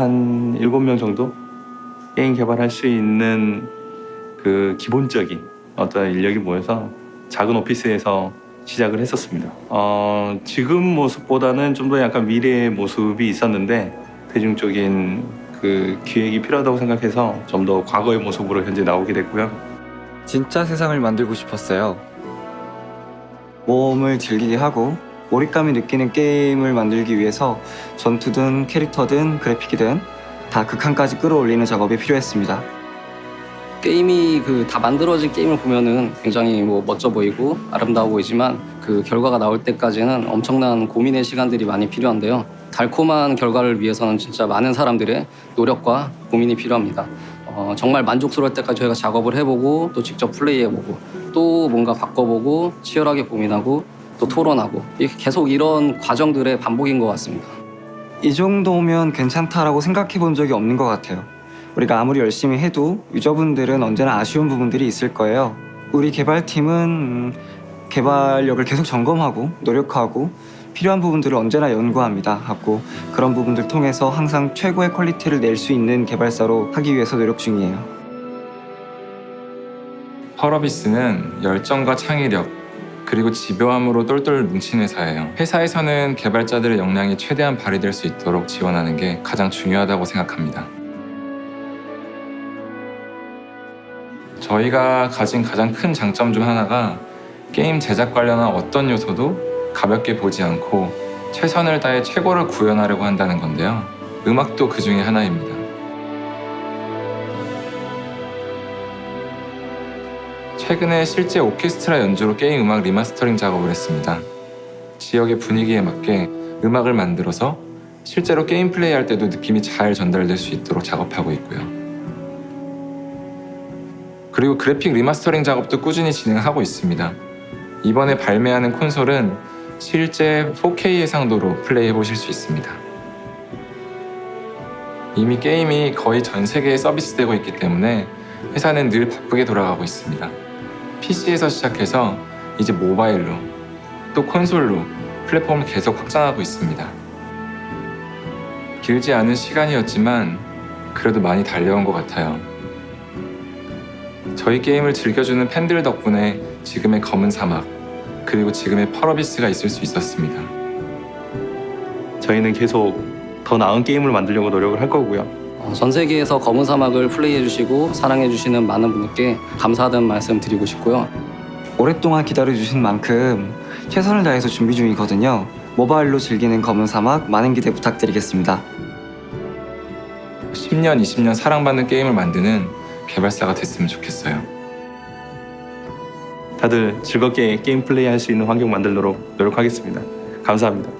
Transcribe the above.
한 7명 정도 게임 개발할 수 있는 그 기본적인 어떤 인력이 모여서 작은 오피스에서 시작을 했었습니다. 어, 지금 모습보다는 좀 더 약간 미래의 모습이 있었는데 대중적인 그 기획이 필요하다고 생각해서 좀 더 과거의 모습으로 현재 나오게 됐고요. 진짜 세상을 만들고 싶었어요. 모험을 즐기게 하고 몰입감이 느끼는 게임을 만들기 위해서 전투든 캐릭터든 그래픽이든 다 극한까지 끌어올리는 작업이 필요했습니다. 게임이 그 다 만들어진 게임을 보면은 굉장히 뭐 멋져 보이고 아름다워 보이지만 그 결과가 나올 때까지는 엄청난 고민의 시간들이 많이 필요한데요. 달콤한 결과를 위해서는 진짜 많은 사람들의 노력과 고민이 필요합니다. 어, 정말 만족스러울 때까지 저희가 작업을 해보고 또 직접 플레이해보고 또 뭔가 바꿔보고 치열하게 고민하고 또 토론하고 이렇게 계속 이런 과정들의 반복인 것 같습니다. 이 정도면 괜찮다라고 생각해 본 적이 없는 것 같아요. 우리가 아무리 열심히 해도 user분들은 언제나 아쉬운 부분들이 있을 거예요. 우리 개발팀은 음, 개발력을 계속 점검하고 노력하고 필요한 부분들을 언제나 연구합니다. 하고 그런 부분들 통해서 항상 최고의 quality를 낼 수 있는 개발사로 하기 위해서 노력 중이에요. 펄어비스는 열정과 창의력 그리고 집요함으로 똘똘 뭉친 회사예요. 회사에서는 개발자들의 역량이 최대한 발휘될 수 있도록 지원하는 게 가장 중요하다고 생각합니다. 저희가 가진 가장 큰 장점 중 하나가 게임 제작 관련한 어떤 요소도 가볍게 보지 않고 최선을 다해 최고를 구현하려고 한다는 건데요. 음악도 그 중에 하나입니다. 최근에 실제 오케스트라 연주로 게임 음악 리마스터링 작업을 했습니다. 지역의 분위기에 맞게 음악을 만들어서 실제로 게임 플레이할 때도 느낌이 잘 전달될 수 있도록 작업하고 있고요. 그리고 그래픽 리마스터링 작업도 꾸준히 진행하고 있습니다. 이번에 발매하는 콘솔은 실제 4K 해상도로 플레이해 보실 수 있습니다. 이미 게임이 거의 전 세계에 서비스되고 있기 때문에 회사는 늘 바쁘게 돌아가고 있습니다. PC에서 시작해서 이제 모바일로 또 콘솔로 플랫폼을 계속 확장하고 있습니다. 길지 않은 시간이었지만 그래도 많이 달려온 것 같아요. 저희 게임을 즐겨주는 팬들 덕분에 지금의 검은 사막 그리고 지금의 펄어비스가 있을 수 있었습니다. 저희는 계속 더 나은 게임을 만들려고 노력을 할 거고요. 어, 전 세계에서 검은 사막을 플레이해주시고 사랑해주시는 많은 분들께 감사하다는 말씀 드리고 싶고요. 오랫동안 기다려주신 만큼 최선을 다해서 준비 중이거든요. 모바일로 즐기는 검은 사막 많은 기대 부탁드리겠습니다. 10년, 20년 사랑받는 게임을 만드는 개발사가 됐으면 좋겠어요. 다들 즐겁게 게임 플레이 할 수 있는 환경 만들도록 노력하겠습니다. 감사합니다.